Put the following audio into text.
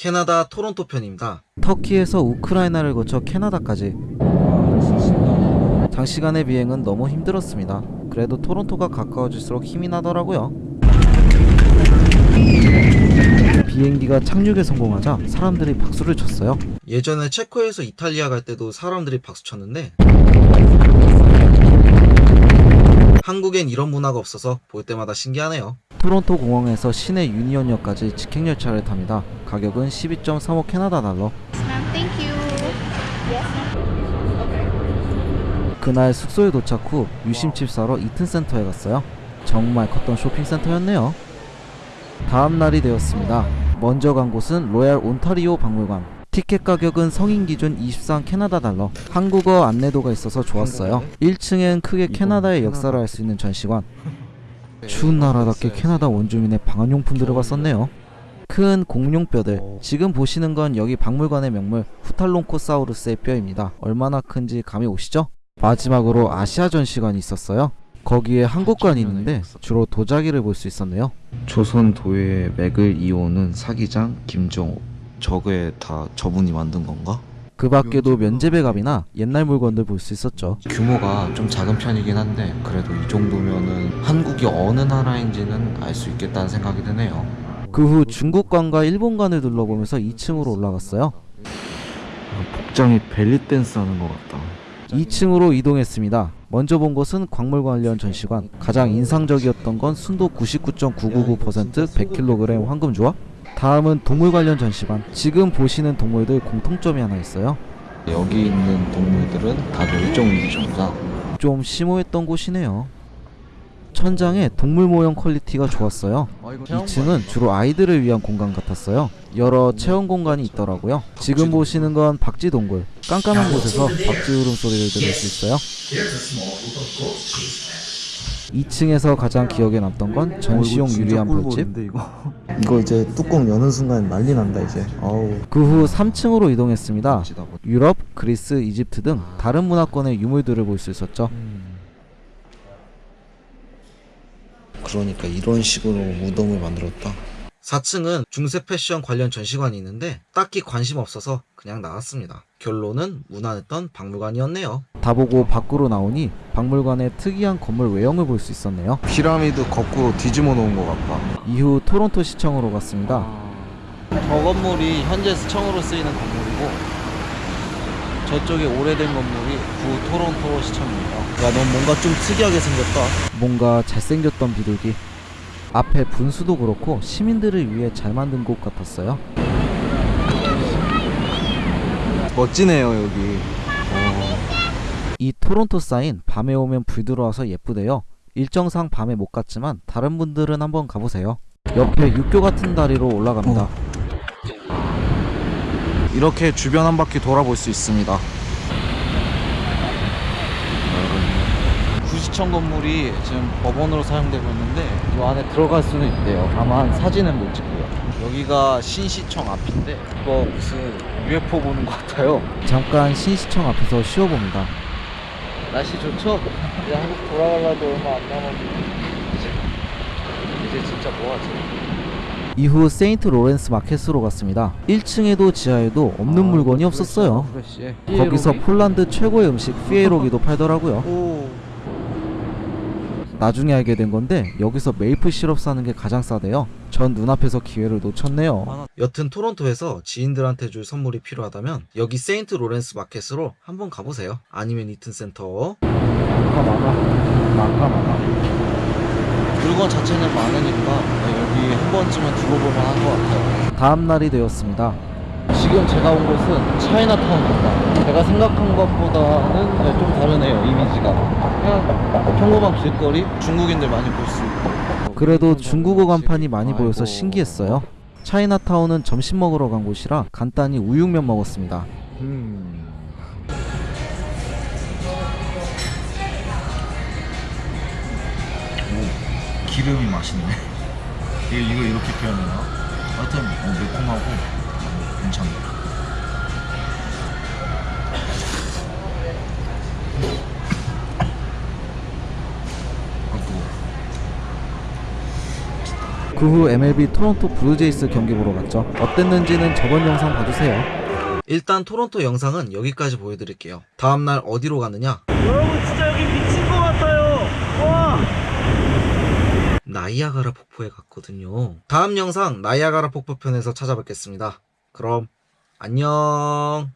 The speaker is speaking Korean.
캐나다 토론토 편입니다. 터키에서 우크라이나를 거쳐 캐나다까지 장시간의 비행은 너무 힘들었습니다. 그래도 토론토가 가까워질수록 힘이 나더라고요. 비행기가 착륙에 성공하자 사람들이 박수를 쳤어요. 예전에 체코에서 이탈리아 갈 때도 사람들이 박수 쳤는데 한국엔 이런 문화가 없어서 볼 때마다 신기하네요. 토론토 공항에서 시내 유니언역까지 직행열차를 탑니다. 가격은 12.35 캐나다 달러. 그날 숙소에 도착 후 유심칩 사러 이튼센터에 갔어요. 정말 컸던 쇼핑센터였네요. 다음 날이 되었습니다. 먼저 간 곳은 로얄 온타리오 박물관. 티켓 가격은 성인 기준 23 캐나다 달러. 한국어 안내도가 있어서 좋았어요. 1층엔 크게 캐나다의 역사를 알 수 있는 전시관. 추운 나라답게 캐나다 원주민의 방한용품들을 봤었네요. 큰 공룡뼈들. 지금 보시는 건 여기 박물관의 명물 후탈론코사우루스의 뼈입니다. 얼마나 큰지 감이 오시죠? 마지막으로 아시아 전시관이 있었어요. 거기에 한국관이 있는데 주로 도자기를 볼 수 있었네요. 조선 도의 맥을 이오는 사기장 김정호 저게 다 저분이 만든 건가? 그 밖에도 면제배갑이나 옛날 물건들 볼 수 있었죠. 규모가 좀 작은 편이긴 한데 그래도 이 정도면은 한국이 어느 나라인지는 알 수 있겠다는 생각이 드네요. 그 후 중국관과 일본관을 둘러보면서 2층으로 올라갔어요. 복장이 벨리 댄스 하는 것 같다. 2층으로 이동했습니다. 먼저 본 곳은 광물 관련 전시관. 가장 인상적이었던 건 순도 99.999% 100kg 황금 조합. 다음은 동물 관련 전시관. 지금 보시는 동물들 공통점이 하나 있어요. 여기 있는 동물들은 다 멸종위기 종자. 좀 심오했던 곳이네요. 천장에 동물 모형 퀄리티가 좋았어요. 2층은 주로 아이들을 위한 공간 같았어요. 여러 체험 공간이 있더라고요. 지금 보시는 건 박쥐 동굴. 깜깜한 곳에서 박쥐 울음소리를 들을 수 있어요. 2층에서 가장 기억에 남던 건 전시용 유리 안 벌집. 이거 이제 뚜껑 여는 순간 난리 난다 이제 그 후 3층으로 이동했습니다. 유럽, 그리스, 이집트 등 다른 문화권의 유물들을 볼 수 있었죠. 그러니까 이런 식으로 무덤을 만들었다. 4층은 중세 패션 관련 전시관이 있는데 딱히 관심 없어서 그냥 나왔습니다. 결론은 무난했던 박물관이었네요. 다 보고 밖으로 나오니 박물관의 특이한 건물 외형을 볼 수 있었네요. 피라미드 거꾸로 뒤집어 놓은 것 같다. 이후 토론토 시청으로 갔습니다. 저 건물이 현재 시청으로 쓰이는 건물이고 저쪽에 오래된 건물이 구 토론토 시청입니다. 야 넌 뭔가 좀 특이하게 생겼다 뭔가 잘생겼던 비둘기. 앞에 분수도 그렇고 시민들을 위해 잘 만든 곳 같았어요. 멋지네요 여기. 이 토론토 사인 밤에 오면 불 들어와서 예쁘대요. 일정상 밤에 못 갔지만 다른 분들은 한번 가보세요. 옆에 육교 같은 다리로 올라갑니다. 이렇게 주변 한 바퀴 돌아볼 수 있습니다. 구시청 건물이 지금 법원으로 사용되고 있는데 이 안에 들어갈 수는 있대요. 다만 사진은 못 찍고요. 여기가 신시청 앞인데 이거 무슨 UFO 보는 것 같아요. 잠깐 신시청 앞에서 쉬어봅니다. 날씨 좋죠? 이제 한국 돌아가려도 얼마 안 남았는데 이제, 이제 진짜 뭐하지? 이후 세인트 로렌스 마켓으로 갔습니다. 1층에도 지하에도 없는 물건이 없었어요. 거기서 폴란드 최고의 음식 pierogi도 팔더라고요. 나중에 알게 된 건데 여기서 메이플 시럽 사는 게 가장 싸대요. 전 눈앞에서 기회를 놓쳤네요. 여튼 토론토에서 지인들한테 줄 선물이 필요하다면 여기 세인트 로렌스 마켓으로 한번 가보세요. 아니면 이튼 센터. 많아. 많아. 물건 자체는 많으니까 여기 한 번쯤은 들러볼만 한것 같아요. 다음 날이 되었습니다. 지금 제가 온 곳은 차이나타운입니다. 제가 생각한 것보다는 네, 좀 다르네요, 이미지가. 그냥 평범한 길거리? 중국인들 많이 볼 수 있고. 그래도 중국어 간판이 많이 보여서 신기했어요. 차이나타운은 점심 먹으러 간 곳이라 간단히 우육면 먹었습니다. 기름이 맛있네. 이거, 이거 이렇게 표현해요? 하여튼 어, 매콤하고 괜찮네. 아, 뜨거워. 그후 MLB 토론토 블루제이스 경기 보러 갔죠. 어땠는지는 저번 영상 봐주세요. 일단 토론토 영상은 여기까지 보여드릴게요. 다음날 어디로 가느냐? 여러분 진짜 여기 미친 것 같아요. 와. 나이아가라 폭포에 갔거든요. 다음 영상 나이아가라 폭포편에서 찾아뵙겠습니다. 그럼 안녕.